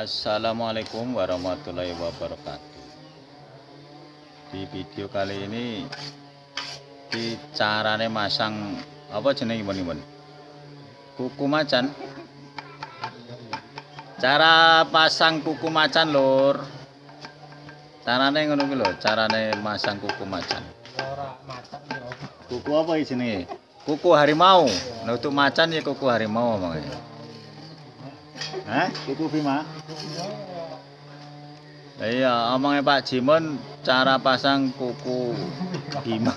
Assalamualaikum warahmatullahi wabarakatuh. Di video kali ini Di carane masang Apa jenis ini Kuku macan. Cara pasang kuku macan lur. Carane ngono lho Carane masang kuku macan. Kuku apa ini Kuku harimau. Nah untuk macan ya kuku harimau omongnya Hah? Kuku Bima? Iya, omongnya Pak Jimon cara pasang kuku Bima.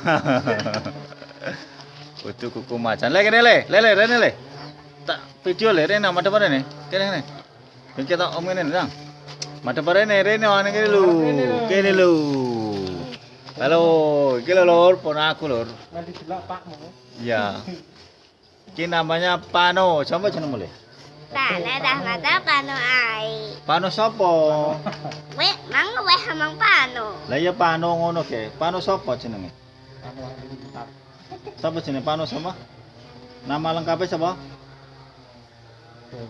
Itu kuku macan. Le kene le, le le rene le. Tak video le rene madhep rene. Kene kene. Iki kita om ngene nang. Madhep rene rene ana kene lho. Kene lho. Halo, iki lho lur, pon aku lur. Nanti delok Pakmu. Iya. Ini namanya Pano. Coba jenengmu le. Tane dah mata pano ai. Pano sapa? We mang we hamang pano. Lah ya Pano ngono ke. Pano sapa jenenge? Sapa jenenge Pano sama? Nama lengkapnya sapa?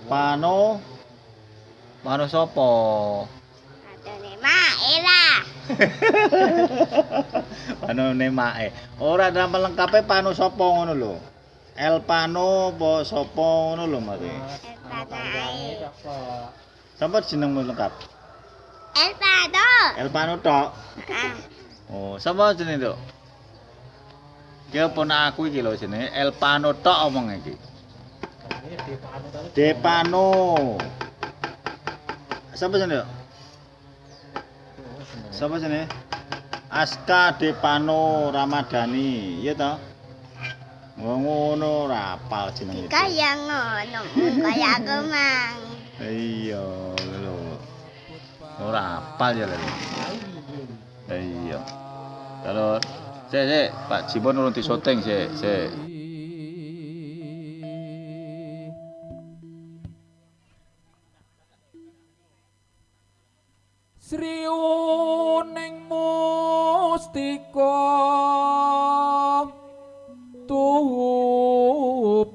Pano Pano sapa? Adone mae lah. Pano nemae. Ora nama lengkapnya Pano sapa ngono lho. El Pano apa sapa ngono lho mate. Tane ai. Sapa jenengmu lengkap? El pano. El Pano tok. Ah, Oh, sapa jenenge, Dok? Ki pun aku iki lho jenenge El Pano tok omong iki. Depano. Sapa jenenge? Dok? Sapa jenenge? Aska Depano Ramadhani, iya toh? Oh, ngono ora apal jenenge. kaya ngono. Kaya aku mang. Iya, lho. Ora apal ya lho. Iya. Kalau sik sik Pak Jimon urung disyuting sik sik. Sriuning mustika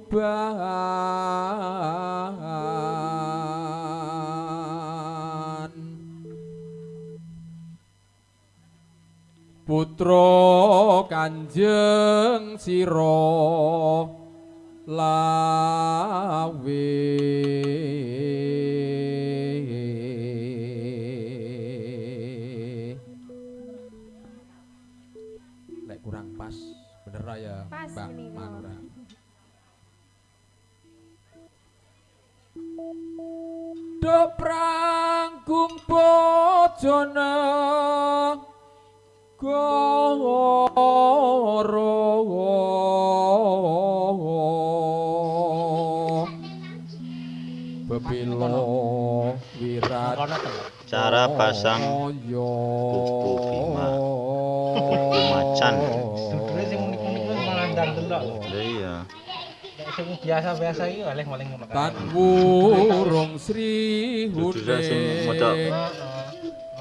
tuban Putra Kanjeng Sira lawe. Kurang pas bener ya Pas Mbak. Manura pranggung bojone goro Bebilo wirat. Cara pasang kuku Bima. Kuku macan. Iya. Sing biasa-biasa iki oleh maling ngono kan. Tan wurung Sri Duduknya sing modok.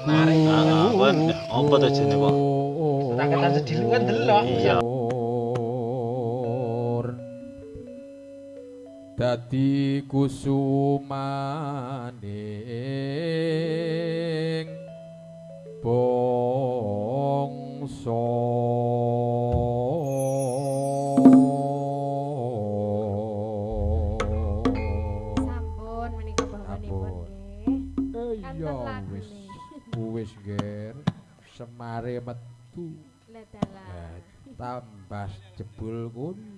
Huning Menarik. Ah, ah, apa to jenenge, Pak? Raketan sedilu kan delok. Iya. Dadi kusumaning metu Lah tambah jebul kono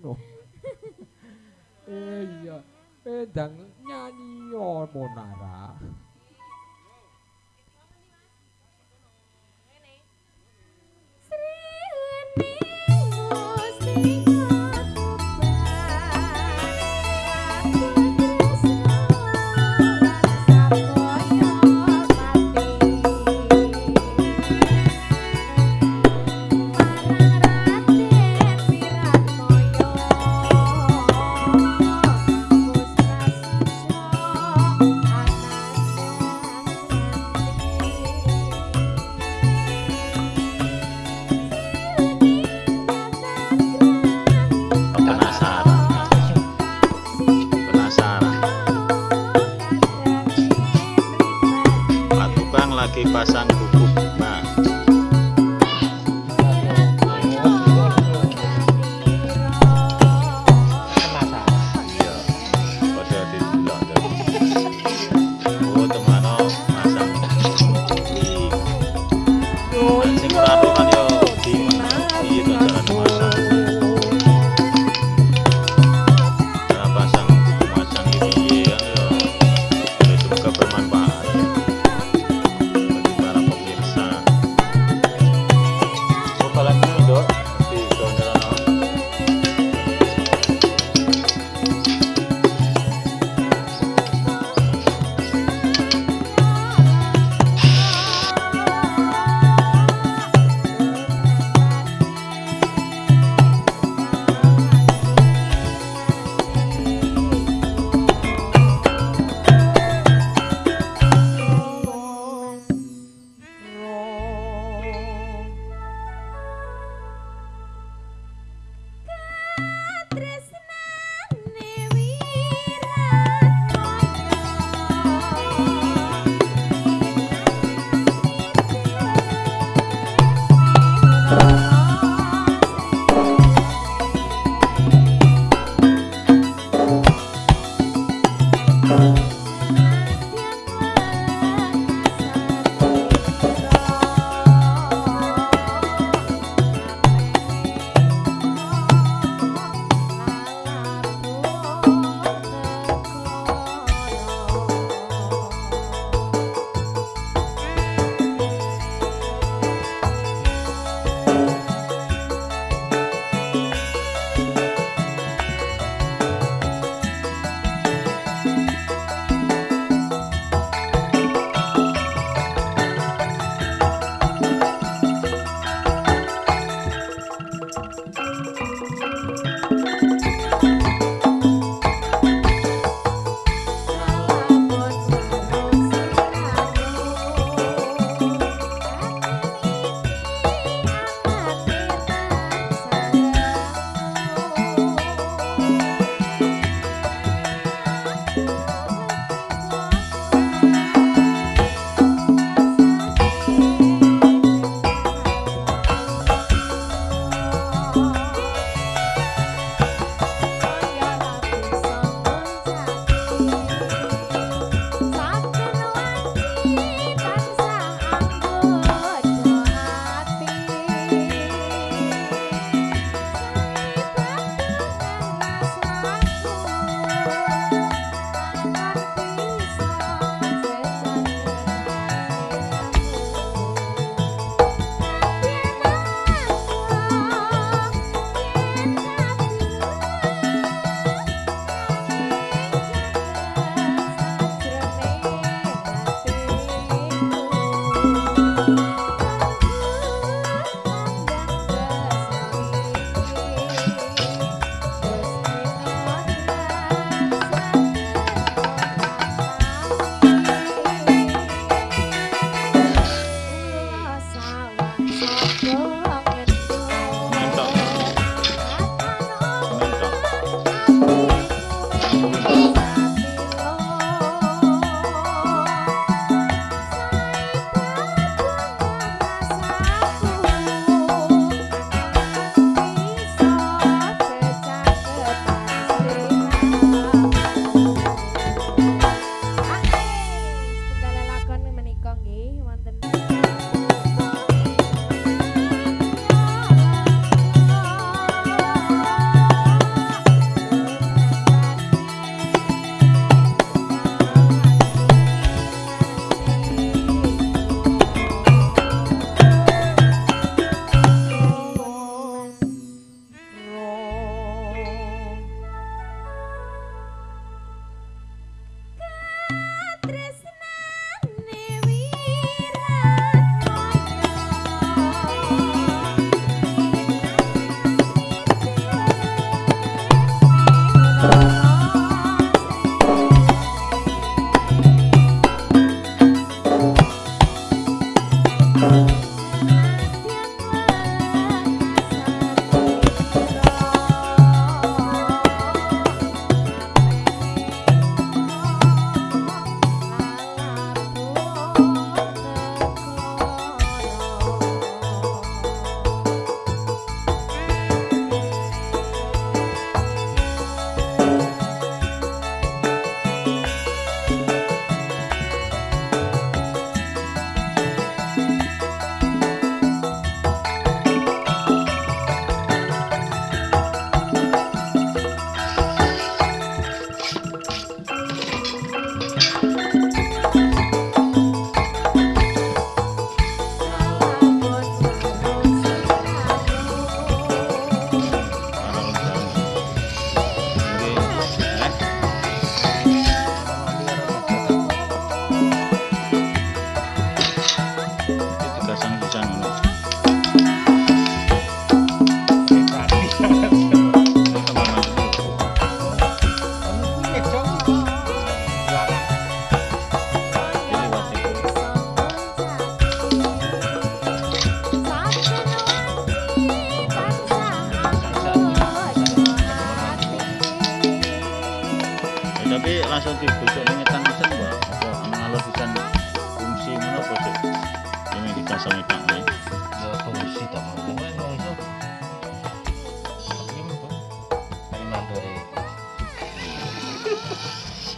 pasang pupuk.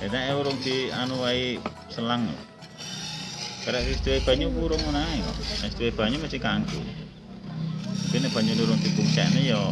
Ya urung di anu wae selang. Karek wis duwe banyu urung kok. Wis duwe banyu kanggo. Tapi nek banyu urung dipungsekne ya